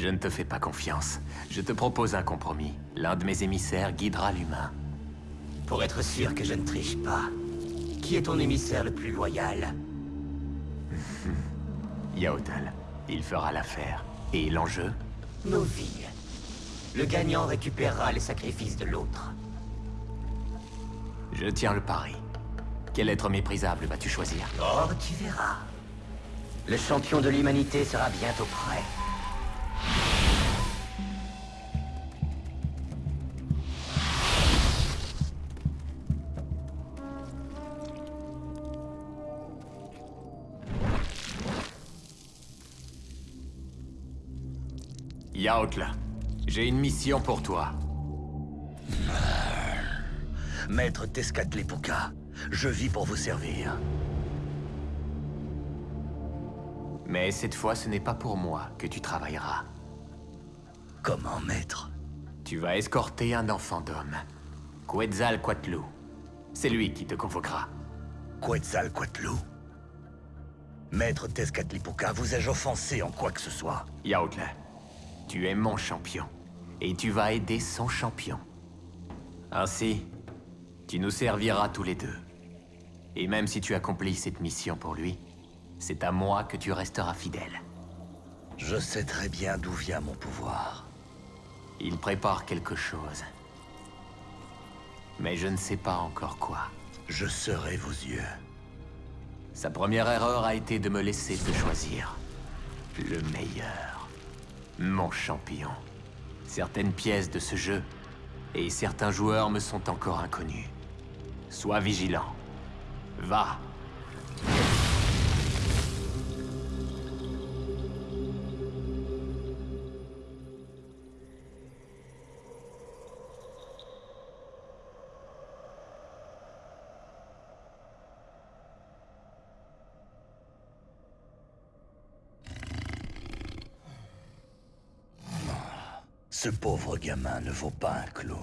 Je ne te fais pas confiance. Je te propose un compromis. L'un de mes émissaires guidera l'humain. Pour être sûr que je ne triche pas, qui est ton émissaire le plus loyal? Yaotal. Il fera l'affaire. Et l'enjeu? Nos vies. Le gagnant récupérera les sacrifices de l'autre. Je tiens le pari. Quel être méprisable vas-tu choisir? Oh, tu verras. Le champion de l'humanité sera bientôt prêt. Yaotla, j'ai une mission pour toi. Maître Tezcatlipoca, je vis pour vous servir. Mais cette fois, ce n'est pas pour moi que tu travailleras. Comment, maître? Tu vas escorter un enfant d'homme. Quetzalcoatl. C'est lui qui te convoquera. Quetzalcoatl? Maître Tezcatlipoca, vous ai-je offensé en quoi que ce soit Yaotla, tu es mon champion. Et tu vas aider son champion. Ainsi, tu nous serviras tous les deux. Et même si tu accomplis cette mission pour lui, c'est à moi que tu resteras fidèle. Je sais très bien d'où vient mon pouvoir. Il prépare quelque chose. Mais je ne sais pas encore quoi. Je serai vos yeux. Sa première erreur a été de me laisser te choisir. Le meilleur. Mon champion. Certaines pièces de ce jeu et certains joueurs me sont encore inconnus. Sois vigilant. Va. Ce pauvre gamin ne vaut pas un clou.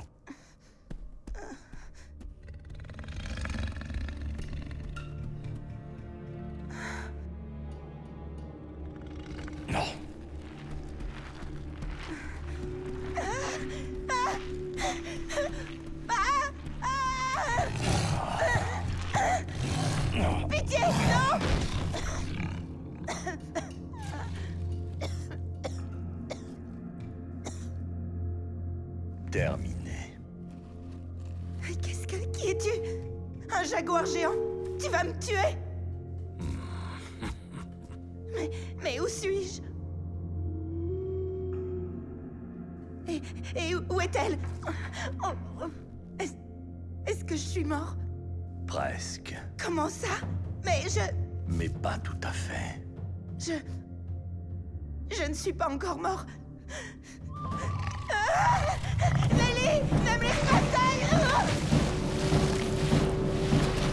Jaguar géant Tu vas me tuer Mais... Mais où suis-je? Et... Et où est-elle? Oh, Est-ce... Que je suis mort? Presque. Comment ça? Mais je... Mais pas tout à fait. Je... Je ne suis pas encore mort. Ah Ne me laisse pas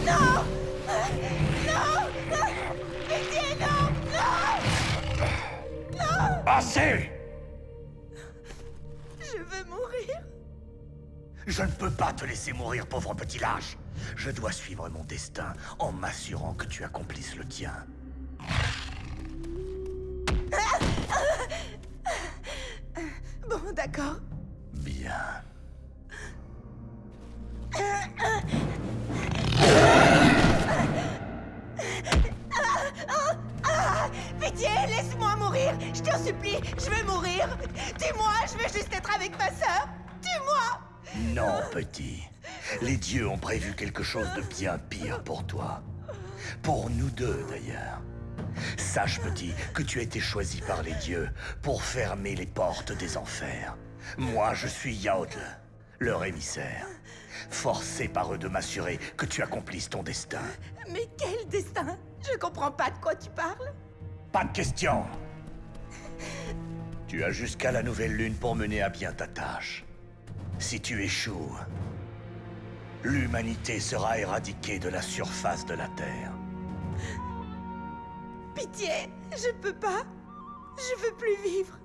Non Non non Non Non Assez Je veux mourir. Je ne peux pas te laisser mourir, pauvre petit lâche. Je dois suivre mon destin en m'assurant que tu accomplisses le tien. Bon, d'accord. Bien. Tue-moi, je veux juste être avec ma sœur Tue-moi Non, petit. Les dieux ont prévu quelque chose de bien pire pour toi. Pour nous deux, d'ailleurs. Sache, petit, que tu as été choisi par les dieux pour fermer les portes des enfers. Moi, je suis Yaodl, leur émissaire. Forcé par eux de m'assurer que tu accomplisses ton destin. Mais quel destin? Je comprends pas de quoi tu parles. Pas de question Tu as jusqu'à la nouvelle lune pour mener à bien ta tâche. Si tu échoues, l'humanité sera éradiquée de la surface de la Terre. Pitié, je peux pas. Je veux plus vivre.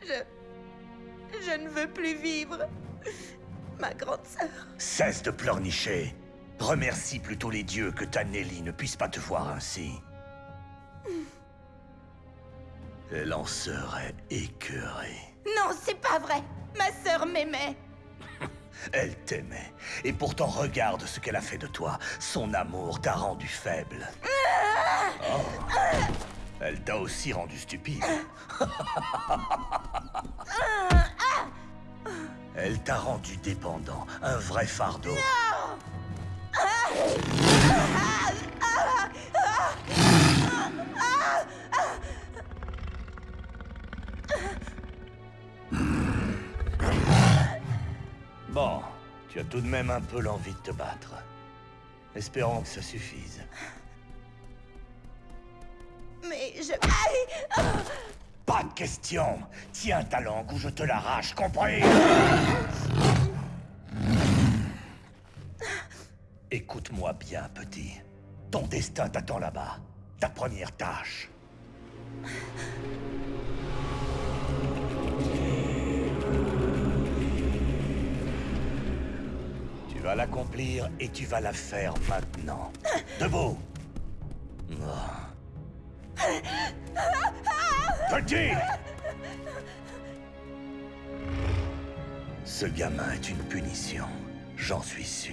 Je... Je ne veux plus vivre. Ma grande sœur. Cesse de pleurnicher. Remercie plutôt les dieux que ta Nelly ne puisse pas te voir ainsi. Elle en serait écœurée. Non, c'est pas vrai Ma sœur m'aimait Elle t'aimait. Et pourtant, regarde ce qu'elle a fait de toi. Son amour t'a rendu faible. Oh. Elle t'a aussi rendu stupide. Elle t'a rendu dépendant, un vrai fardeau. Bon, tu as tout de même un peu l'envie de te battre. Espérons que ça suffise. Mais je... Pas de question Tiens ta langue ou je te l'arrache, compris Écoute-moi bien, petit. Ton destin t'attend là-bas. Ta première tâche. Vas l'accomplir et tu vas la faire maintenant. Debout Petit Ce gamin est une punition, j'en suis sûr.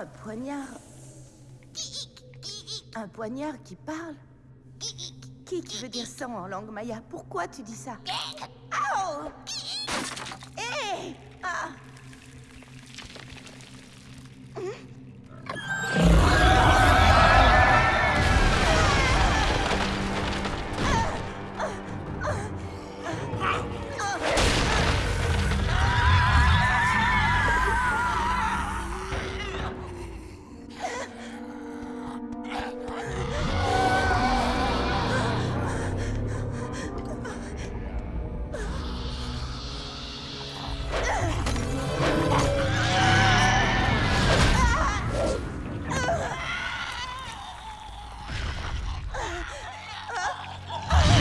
Un poignard. Un poignard qui parle. Qui veut dire sang en langue maya? Pourquoi tu dis ça? Oh! Hé Ah Le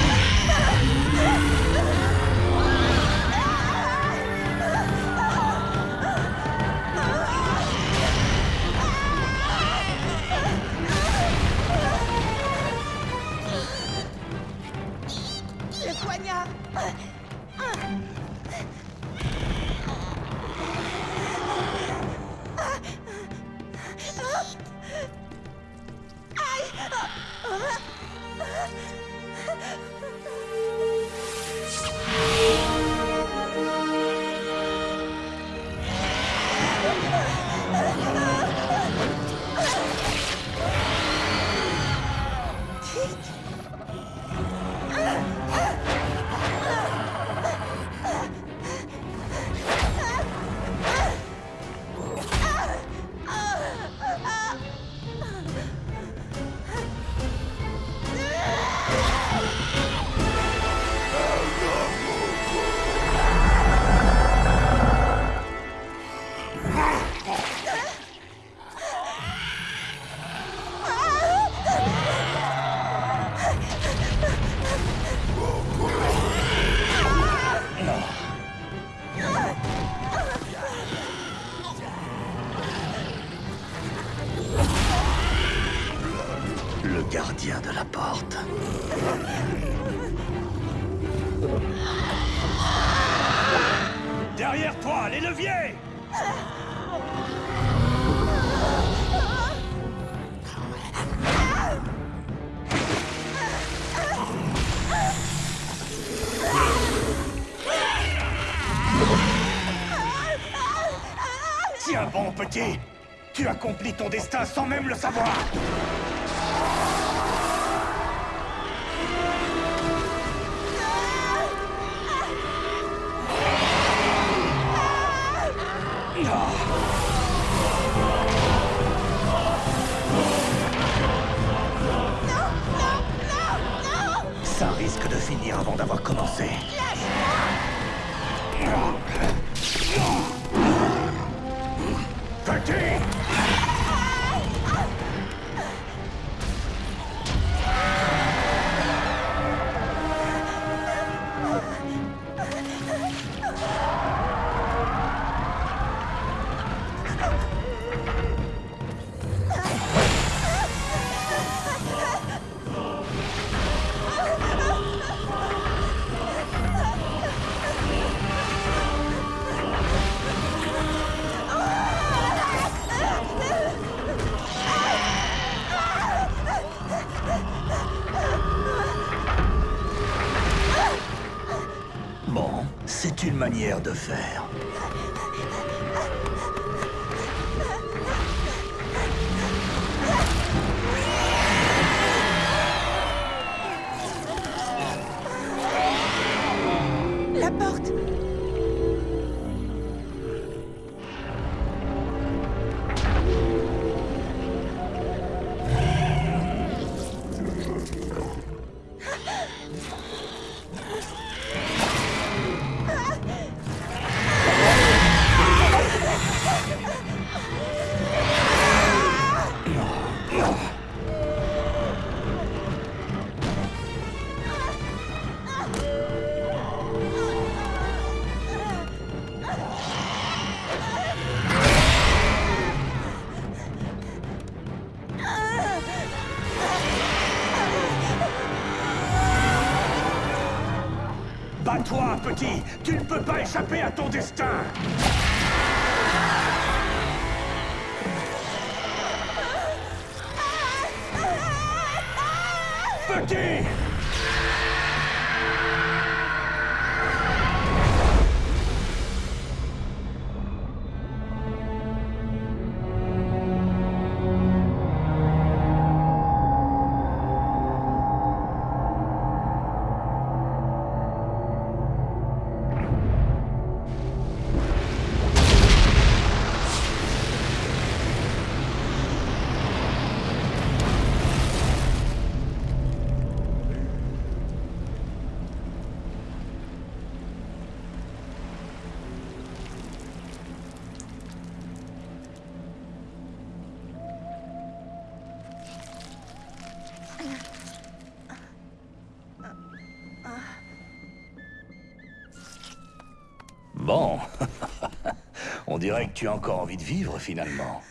de la porte. Derrière toi, les leviers. Tiens bon, petit. Tu accomplis ton destin sans même le savoir risque de finir avant d'avoir commencé. Une manière de faire. Échapper à ton destin On dirait que tu as encore envie de vivre, finalement.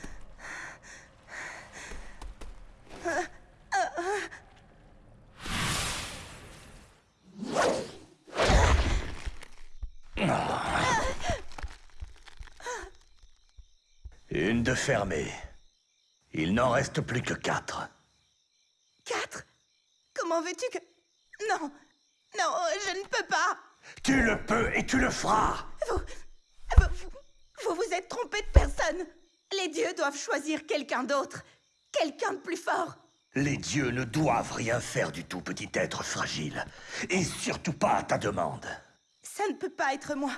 Une de fermée. Il n'en reste plus que quatre. Quatre? Comment veux-tu que... Non Non, je ne peux pas Tu le peux et tu le feras Vous... Vous, vous, vous êtes trompé de personne Les dieux doivent choisir quelqu'un d'autre. Quelqu'un de plus fort. Les dieux ne doivent rien faire du tout, petit être fragile. Et surtout pas à ta demande. Ça ne peut pas être moi.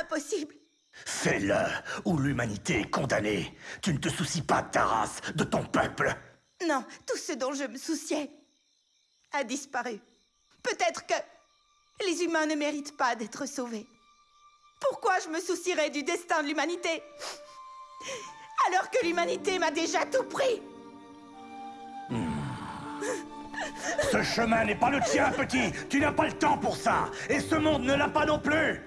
Impossible. Fais-le, ou l'humanité est condamnée. Tu ne te soucies pas de ta race, de ton peuple. Non, tout ce dont je me souciais a disparu. Peut-être que les humains ne méritent pas d'être sauvés. Pourquoi je me soucierais du destin de l'humanité? Alors que l'humanité m'a déjà tout pris Ce chemin n'est pas le tien, petit. Tu n'as pas le temps pour ça. Et ce monde ne l'a pas non plus.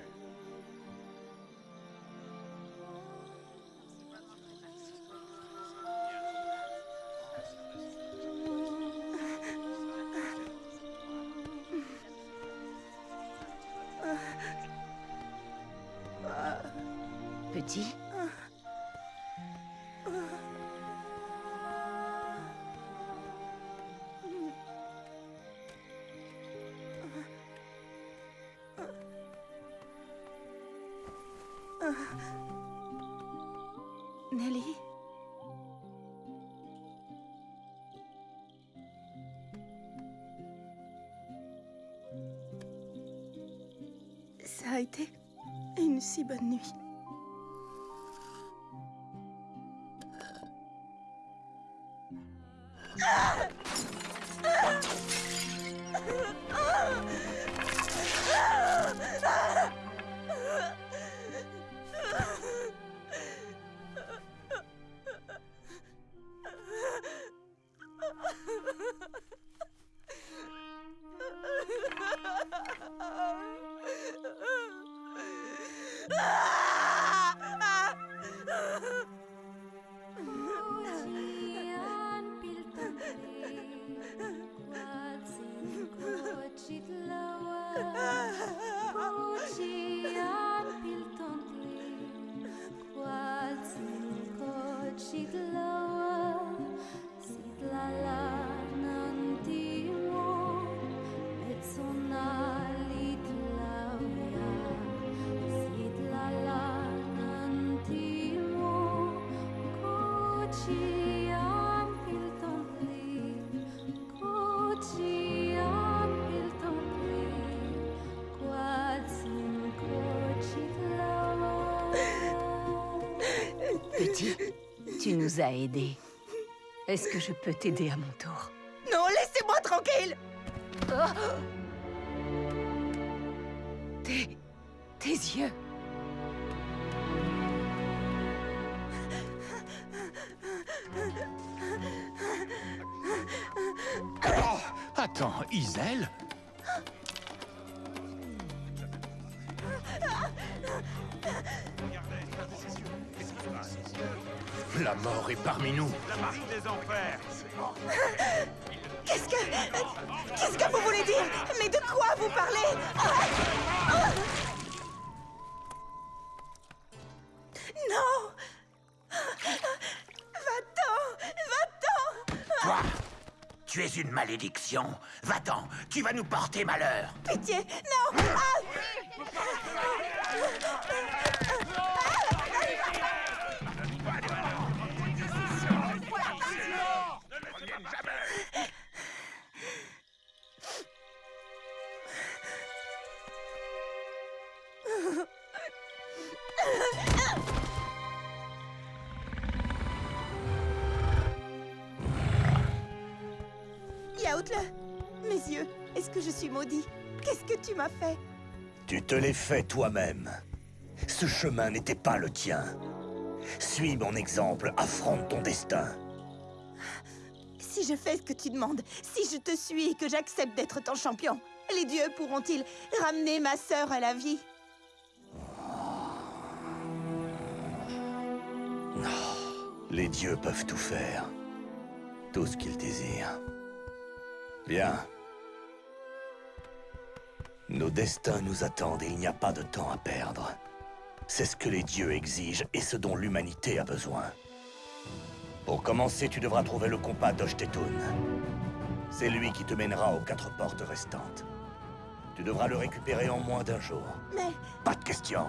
Nelly? Ça a été une si bonne nuit. ah! tu nous as aidés. Est-ce que je peux t'aider à mon tour? Non, laissez-moi tranquille! Tes... tes yeux! Attends, Isel mort est parmi nous. Qu'est-ce que... Qu'est-ce que vous voulez dire? Mais de quoi vous parlez? Ah Ah Non! Va-t'en Va-t'en! Toi Tu es une malédiction. Va-t'en, tu vas nous porter malheur. Pitié Non! Ah Mes yeux, est-ce que je suis maudit? Qu'est-ce que tu m'as fait? Tu te l'es fait toi-même. Ce chemin n'était pas le tien. Suis mon exemple, affronte ton destin. Si je fais ce que tu demandes, si je te suis et que j'accepte d'être ton champion, les dieux pourront-ils ramener ma sœur à la vie? Oh, les dieux peuvent tout faire. Tout ce qu'ils désirent. Bien. Nos destins nous attendent et il n'y a pas de temps à perdre. C'est ce que les dieux exigent et ce dont l'humanité a besoin. Pour commencer, tu devras trouver le compas d'Oshtetun. C'est lui qui te mènera aux quatre portes restantes. Tu devras le récupérer en moins d'un jour. Mais Pas de question.